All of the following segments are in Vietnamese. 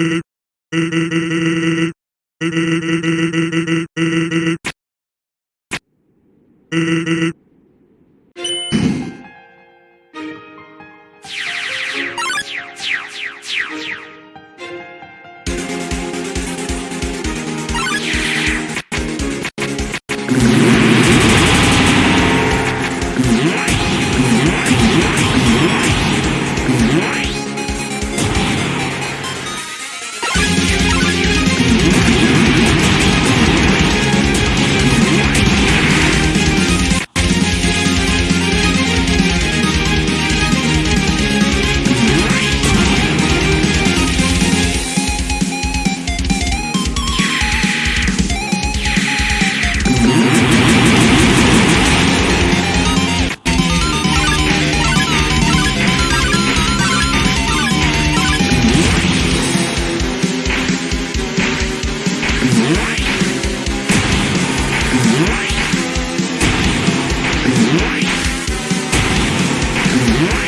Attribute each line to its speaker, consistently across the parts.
Speaker 1: Beep. Yeah.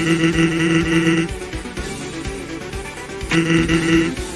Speaker 2: Mm-hmm.